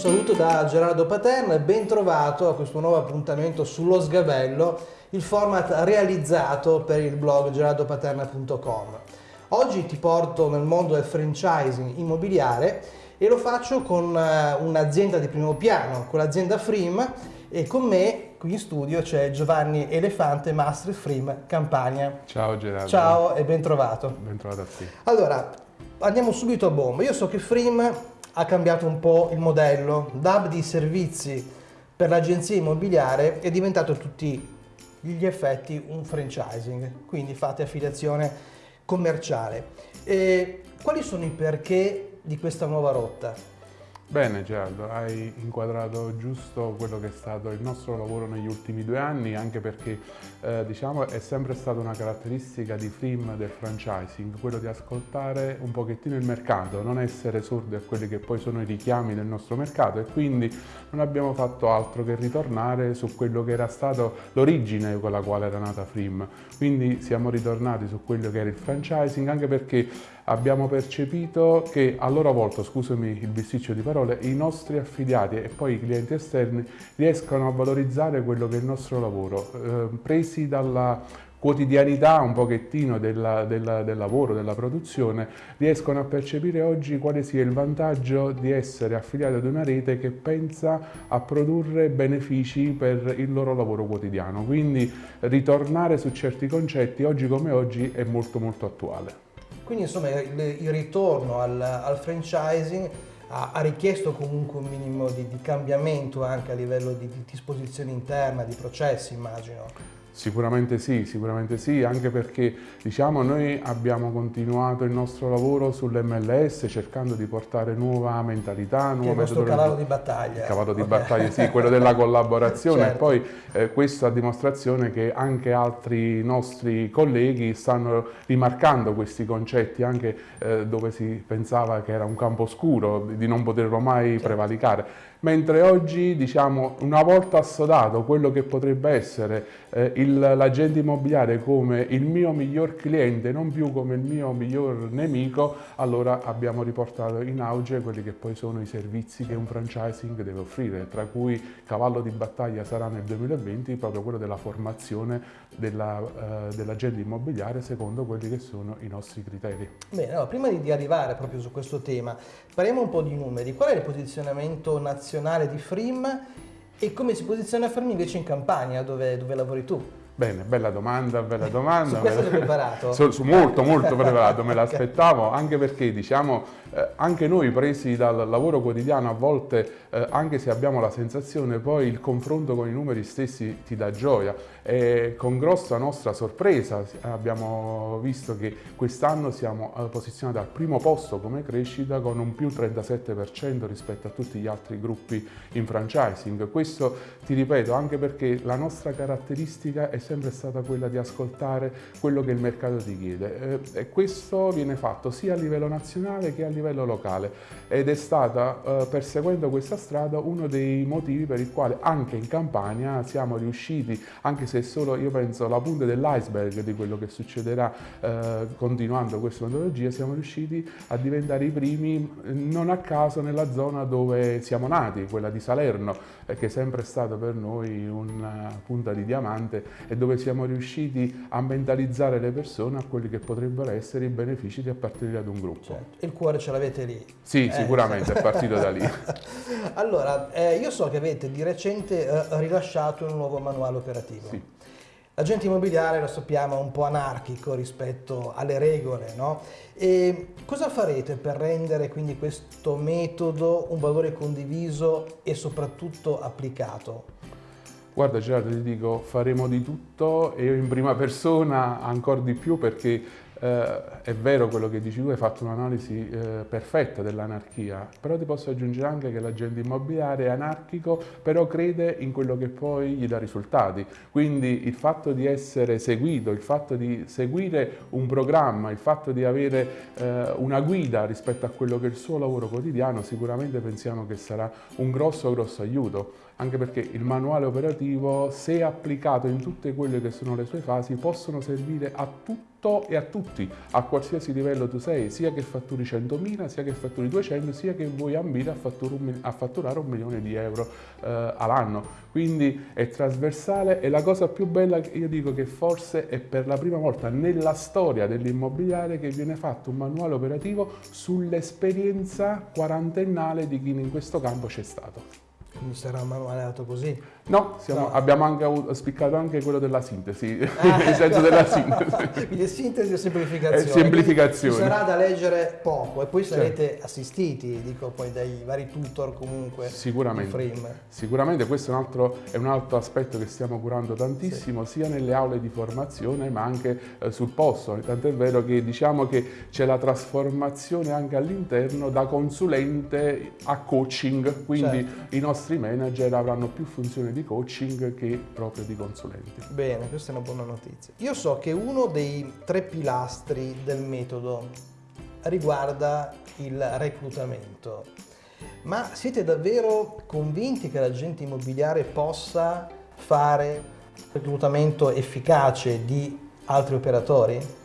saluto da Gerardo Paterna e ben trovato a questo nuovo appuntamento sullo sgabello, il format realizzato per il blog gerardopaterna.com. Oggi ti porto nel mondo del franchising immobiliare e lo faccio con eh, un'azienda di primo piano, con l'azienda Frim e con me qui in studio c'è Giovanni Elefante, Master Frim Campania. Ciao Gerardo. Ciao e ben trovato. Ben trovato a te. Allora, andiamo subito a bomba. Io so che Frim ha cambiato un po' il modello, DAB di servizi per l'agenzia immobiliare è diventato a tutti gli effetti un franchising, quindi fate affiliazione commerciale. E quali sono i perché di questa nuova rotta? Bene Gerardo, hai inquadrato giusto quello che è stato il nostro lavoro negli ultimi due anni, anche perché eh, diciamo, è sempre stata una caratteristica di Frim del franchising, quello di ascoltare un pochettino il mercato, non essere sordi a quelli che poi sono i richiami del nostro mercato e quindi non abbiamo fatto altro che ritornare su quello che era stato l'origine con la quale era nata Frim. Quindi siamo ritornati su quello che era il franchising, anche perché abbiamo percepito che a loro volta, scusami il bisticcio di parole, i nostri affiliati e poi i clienti esterni riescono a valorizzare quello che è il nostro lavoro, eh, presi dalla quotidianità un pochettino della, della, del lavoro, della produzione, riescono a percepire oggi quale sia il vantaggio di essere affiliati ad una rete che pensa a produrre benefici per il loro lavoro quotidiano. Quindi ritornare su certi concetti oggi come oggi è molto molto attuale. Quindi insomma il, il ritorno al, al franchising ha, ha, richiesto comunque un minimo di, di cambiamento anche a livello di, di disposizione interna, di processi immagino. Sicuramente sì, sicuramente sì, anche perché diciamo, noi abbiamo continuato il nostro lavoro sull'MLS cercando di portare nuova mentalità, nuova metodologia. Il cavallo di battaglia. Il cavallo di okay. battaglia, sì, quello della collaborazione certo. e poi eh, questo a dimostrazione che anche altri nostri colleghi stanno rimarcando questi concetti anche eh, dove si pensava che era un campo oscuro, di non poterlo mai certo. prevalicare mentre oggi diciamo una volta assodato quello che potrebbe essere eh, l'agente immobiliare come il mio miglior cliente non più come il mio miglior nemico allora abbiamo riportato in auge quelli che poi sono i servizi che un franchising deve offrire tra cui cavallo di battaglia sarà nel 2020 proprio quello della formazione dell'agente eh, dell immobiliare secondo quelli che sono i nostri criteri. Bene, allora, prima di arrivare proprio su questo tema parliamo un po' di numeri, qual è il posizionamento nazionale nazionale di Frim e come si posiziona Frim invece in Campania dove, dove lavori tu? Bene, bella domanda, bella domanda. Su questo sei preparato? Su, su molto, molto preparato, me l'aspettavo, anche perché diciamo, eh, anche noi presi dal lavoro quotidiano a volte, eh, anche se abbiamo la sensazione, poi il confronto con i numeri stessi ti dà gioia e con grossa nostra sorpresa abbiamo visto che quest'anno siamo posizionati al primo posto come crescita con un più 37% rispetto a tutti gli altri gruppi in franchising. Questo ti ripeto anche perché la nostra caratteristica è sempre stata quella di ascoltare quello che il mercato ti chiede. Eh, e questo viene fatto sia a livello nazionale che a livello locale. Ed è stata eh, perseguendo questa strada uno dei motivi per il quale anche in Campania siamo riusciti, anche se solo io penso la punta dell'iceberg di quello che succederà eh, continuando questa metodologia, siamo riusciti a diventare i primi non a caso nella zona dove siamo nati, quella di Salerno, che è sempre stata per noi una punta di diamante e dove siamo riusciti a mentalizzare le persone a quelli che potrebbero essere i benefici di appartenere ad un gruppo. Certo. Il cuore ce l'avete lì? Sì, eh, sicuramente, è partito da lì. allora, eh, io so che avete di recente eh, rilasciato un nuovo manuale operativo. Sì. L'agente immobiliare, lo sappiamo, è un po' anarchico rispetto alle regole, no? E cosa farete per rendere quindi questo metodo un valore condiviso e soprattutto applicato? Guarda Gerardo, ti dico, faremo di tutto e in prima persona ancora di più perché eh, è vero quello che dici tu, hai fatto un'analisi eh, perfetta dell'anarchia, però ti posso aggiungere anche che l'agente immobiliare è anarchico, però crede in quello che poi gli dà risultati. Quindi il fatto di essere seguito, il fatto di seguire un programma, il fatto di avere eh, una guida rispetto a quello che è il suo lavoro quotidiano, sicuramente pensiamo che sarà un grosso grosso aiuto. Anche perché il manuale operativo, se applicato in tutte quelle che sono le sue fasi, possono servire a tutto e a tutti, a qualsiasi livello tu sei, sia che fatturi 100.000, sia che fatturi 200, sia che vuoi ambire a, a fatturare un milione di euro eh, all'anno. Quindi è trasversale e la cosa più bella io dico che forse è per la prima volta nella storia dell'immobiliare che viene fatto un manuale operativo sull'esperienza quarantennale di chi in questo campo c'è stato. Quindi sarà manualato così? No, siamo, no. abbiamo anche avuto, spiccato anche quello della sintesi, ah, nel senso della sintesi. Quindi sintesi e semplificazione. E semplificazione. Ci sarà da leggere poco e poi sarete certo. assistiti, dico poi dai vari tutor comunque. Sicuramente. Sicuramente questo è un, altro, è un, altro, aspetto che stiamo curando tantissimo, sì. sia nelle aule di formazione ma anche eh, sul posto. Tant'è vero che diciamo che c'è la trasformazione anche all'interno da consulente a coaching, quindi certo. i nostri manager avranno più funzioni di di coaching che proprio di consulenti. Bene, questa è una buona notizia. Io so che uno dei tre pilastri del metodo riguarda il reclutamento, ma siete davvero convinti che l'agente immobiliare possa fare reclutamento efficace di altri operatori?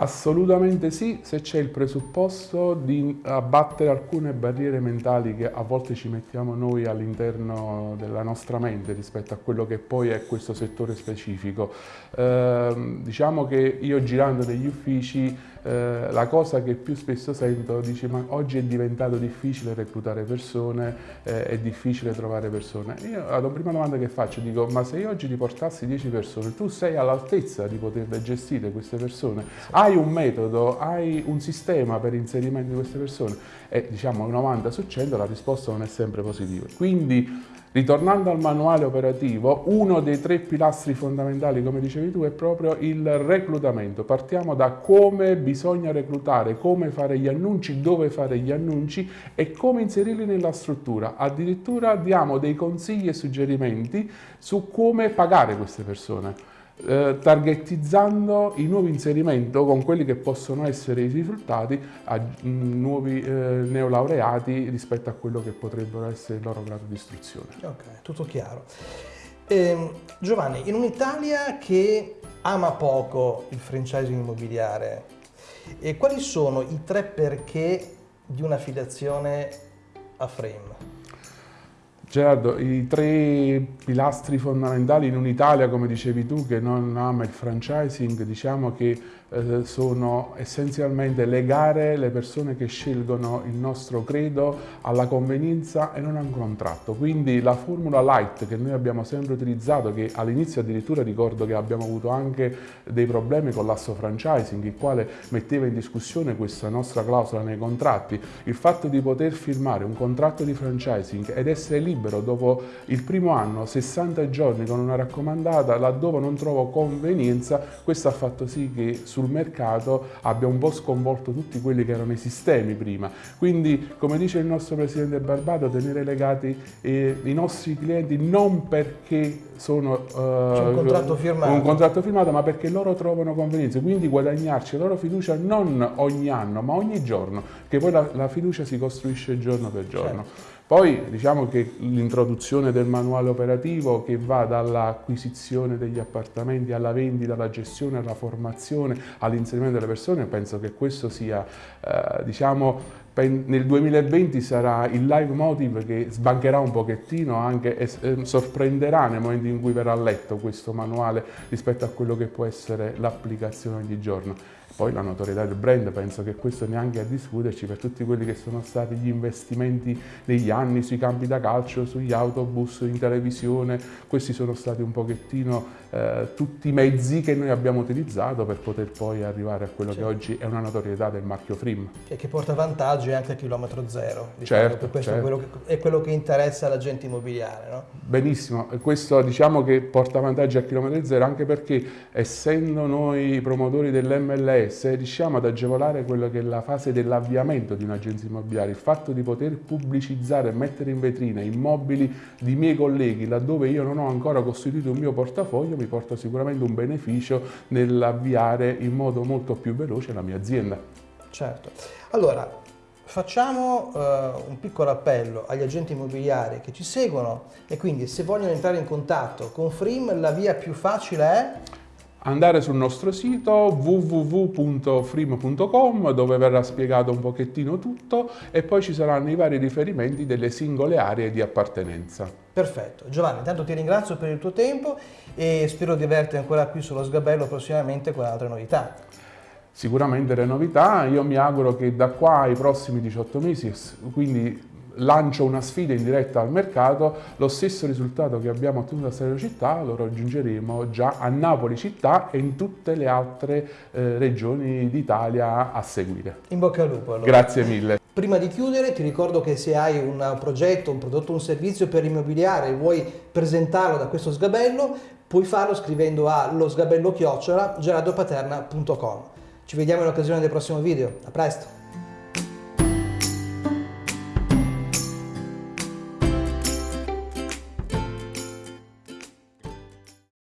Assolutamente sì, se c'è il presupposto di abbattere alcune barriere mentali che a volte ci mettiamo noi all'interno della nostra mente rispetto a quello che poi è questo settore specifico. Eh, diciamo che io girando negli uffici eh, la cosa che più spesso sento dice ma oggi è diventato difficile reclutare persone, eh, è difficile trovare persone. Io la prima domanda che faccio dico ma se io oggi ti portassi 10 persone, tu sei all'altezza di poterle gestire queste persone? Hai un metodo, hai un sistema per inserimento di queste persone? E diciamo 90 su 100 la risposta non è sempre positiva. Quindi Ritornando al manuale operativo, uno dei tre pilastri fondamentali, come dicevi tu, è proprio il reclutamento. Partiamo da come bisogna reclutare, come fare gli annunci, dove fare gli annunci e come inserirli nella struttura. Addirittura diamo dei consigli e suggerimenti su come pagare queste persone eh, targetizzando il nuovo inserimento con quelli che possono essere i risultati a mm, nuovi eh, neolaureati rispetto a quello che potrebbero essere il loro grado di istruzione. Ok, tutto chiaro. Eh, Giovanni, in un'Italia che ama poco il franchising immobiliare, quali sono i tre perché di un'affiliazione a Frame? Gerardo, i tre pilastri fondamentali in un'Italia, come dicevi tu, che non ama il franchising, diciamo che eh, sono essenzialmente legare le persone che scelgono il nostro credo alla convenienza e non a un contratto. Quindi la formula light che noi abbiamo sempre utilizzato, che all'inizio addirittura ricordo che abbiamo avuto anche dei problemi con l'asso franchising, il quale metteva in discussione questa nostra clausola nei contratti, il fatto di poter firmare un contratto di franchising ed essere libero dopo il primo anno, 60 giorni con una raccomandata, laddove non trovo convenienza, questo ha fatto sì che su sul mercato abbia un po' sconvolto tutti quelli che erano i sistemi prima. Quindi, come dice il nostro Presidente Barbato, tenere legati eh, i nostri clienti non perché sono uh, un, contratto un contratto firmato, ma perché loro trovano convenienza, quindi guadagnarci la loro fiducia non ogni anno, ma ogni giorno, che poi la, la fiducia si costruisce giorno per giorno. Certo. Poi diciamo che l'introduzione del manuale operativo che va dall'acquisizione degli appartamenti alla vendita, alla gestione, alla formazione, all'inserimento delle persone, penso che questo sia, eh, diciamo, nel 2020 sarà il live motive che sbancherà un pochettino anche e eh, sorprenderà nel momento in cui verrà letto questo manuale rispetto a quello che può essere l'applicazione ogni giorno. Poi la notorietà del brand, penso che questo neanche a discuterci per tutti quelli che sono stati gli investimenti negli anni sui campi da calcio, sugli autobus, in televisione, questi sono stati un pochettino eh, tutti i mezzi che noi abbiamo utilizzato per poter poi arrivare a quello certo. che oggi è una notorietà del marchio Frim. E che porta vantaggi anche a chilometro zero, diciamo, certo, questo certo. È, quello che, è, quello che, interessa l'agente immobiliare. No? Benissimo, questo diciamo che porta vantaggi a chilometro zero anche perché essendo noi promotori dell'MLS riusciamo ad agevolare quello che è la fase dell'avviamento di un'agenzia immobiliare, il fatto di poter pubblicizzare e mettere in vetrina immobili di miei colleghi laddove io non ho ancora costituito un mio portafoglio mi porta sicuramente un beneficio nell'avviare in modo molto più veloce la mia azienda. Certo. Allora, facciamo uh, un piccolo appello agli agenti immobiliari che ci seguono e quindi se vogliono entrare in contatto con Frim la via più facile è andare sul nostro sito www.frim.com dove verrà spiegato un pochettino tutto e poi ci saranno i vari riferimenti delle singole aree di appartenenza. Perfetto, Giovanni, intanto ti ringrazio per il tuo tempo e spero di averti ancora qui sullo sgabello prossimamente con altre novità. Sicuramente le novità, io mi auguro che da qua ai prossimi 18 mesi, quindi lancio una sfida in diretta al mercato, lo stesso risultato che abbiamo ottenuto a Salerno città lo raggiungeremo già a Napoli città e in tutte le altre eh, regioni d'Italia a seguire. In bocca al lupo allora. Grazie mille. Prima di chiudere ti ricordo che se hai un progetto, un prodotto, un servizio per immobiliare e vuoi presentarlo da questo sgabello, puoi farlo scrivendo a chiocciola geradopaterna.com. Ci vediamo in occasione del prossimo video. A presto!